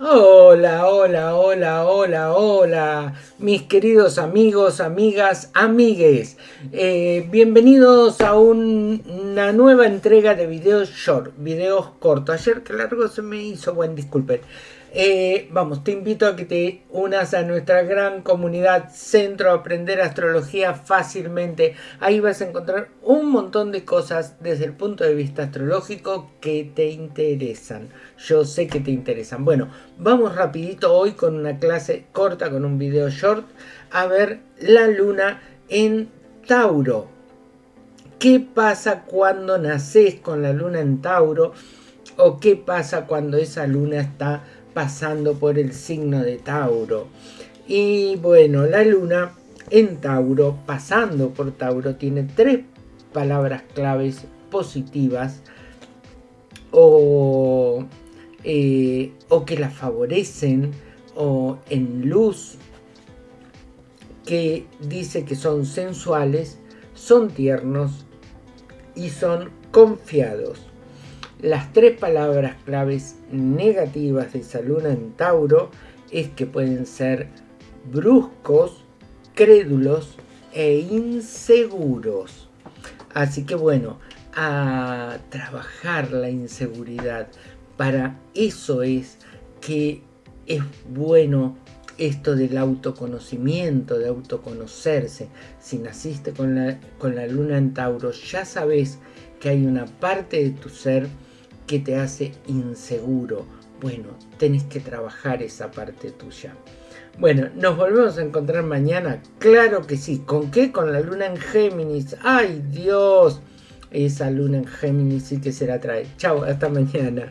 Hola, hola, hola, hola, hola, mis queridos amigos, amigas, amigues. Eh, bienvenidos a una nueva entrega de videos short, videos cortos. Ayer que largo se me hizo, buen disculpen. Eh, vamos, te invito a que te unas a nuestra gran comunidad Centro Aprender Astrología fácilmente. Ahí vas a encontrar un montón de cosas desde el punto de vista astrológico que te interesan. Yo sé que te interesan. Bueno, vamos rapidito hoy con una clase corta, con un video short, a ver la luna en Tauro. ¿Qué pasa cuando naces con la luna en Tauro? ¿O qué pasa cuando esa luna está pasando por el signo de Tauro. Y bueno, la luna en Tauro, pasando por Tauro, tiene tres palabras claves positivas o, eh, o que la favorecen o en luz que dice que son sensuales, son tiernos y son confiados. Las tres palabras claves negativas de esa luna en Tauro es que pueden ser bruscos, crédulos e inseguros. Así que bueno, a trabajar la inseguridad. Para eso es que es bueno esto del autoconocimiento, de autoconocerse. Si naciste con la, con la luna en Tauro, ya sabes que hay una parte de tu ser que te hace inseguro. Bueno, tenés que trabajar esa parte tuya. Bueno, nos volvemos a encontrar mañana. Claro que sí. ¿Con qué? Con la luna en Géminis. ¡Ay, Dios! Esa luna en Géminis sí que se la trae. Chao, hasta mañana.